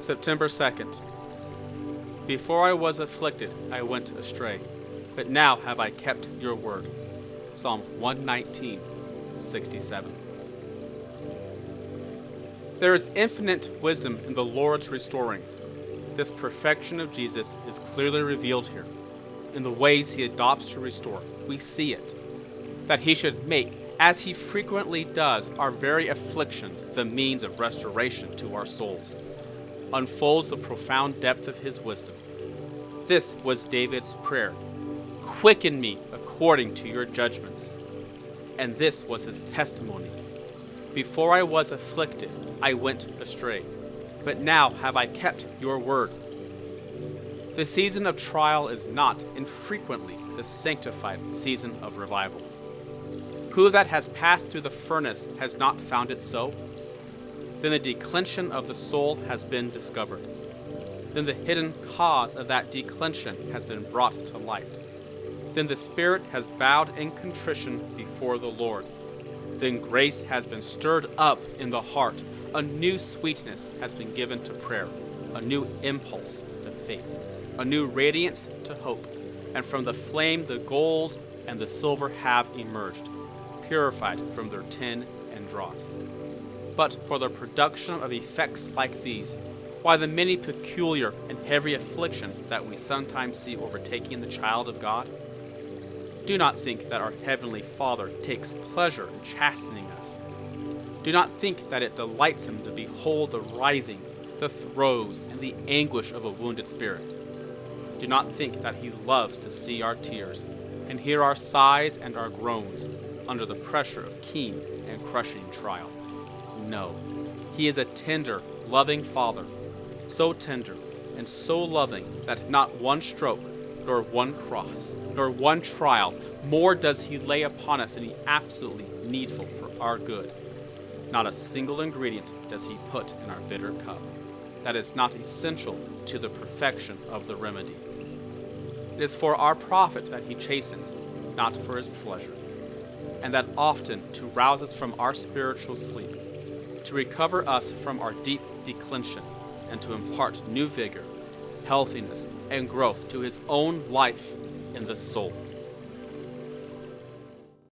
September 2nd. Before I was afflicted, I went astray, but now have I kept your word. Psalm 119, 67. There is infinite wisdom in the Lord's restorings. This perfection of Jesus is clearly revealed here. In the ways he adopts to restore, we see it. That he should make, as he frequently does, our very afflictions the means of restoration to our souls, unfolds the profound depth of his wisdom. This was David's prayer Quicken me according to your judgments. And this was his testimony. Before I was afflicted, I went astray, but now have I kept your word. The season of trial is not infrequently the sanctified season of revival. Who that has passed through the furnace has not found it so? Then the declension of the soul has been discovered. Then the hidden cause of that declension has been brought to light. Then the Spirit has bowed in contrition before the Lord. Then grace has been stirred up in the heart. A new sweetness has been given to prayer, a new impulse to faith, a new radiance to hope. And from the flame, the gold and the silver have emerged, purified from their tin and dross. But for the production of effects like these, why the many peculiar and heavy afflictions that we sometimes see overtaking the child of God? Do not think that our Heavenly Father takes pleasure in chastening us. Do not think that it delights Him to behold the writhings, the throes, and the anguish of a wounded spirit. Do not think that He loves to see our tears and hear our sighs and our groans under the pressure of keen and crushing trial. No, He is a tender, loving Father, so tender and so loving that not one stroke nor one cross, nor one trial, more does he lay upon us than he absolutely needful for our good. Not a single ingredient does he put in our bitter cup that is not essential to the perfection of the remedy. It is for our profit that he chastens, not for his pleasure, and that often to rouse us from our spiritual sleep, to recover us from our deep declension, and to impart new vigor, healthiness, and growth to his own life in the soul.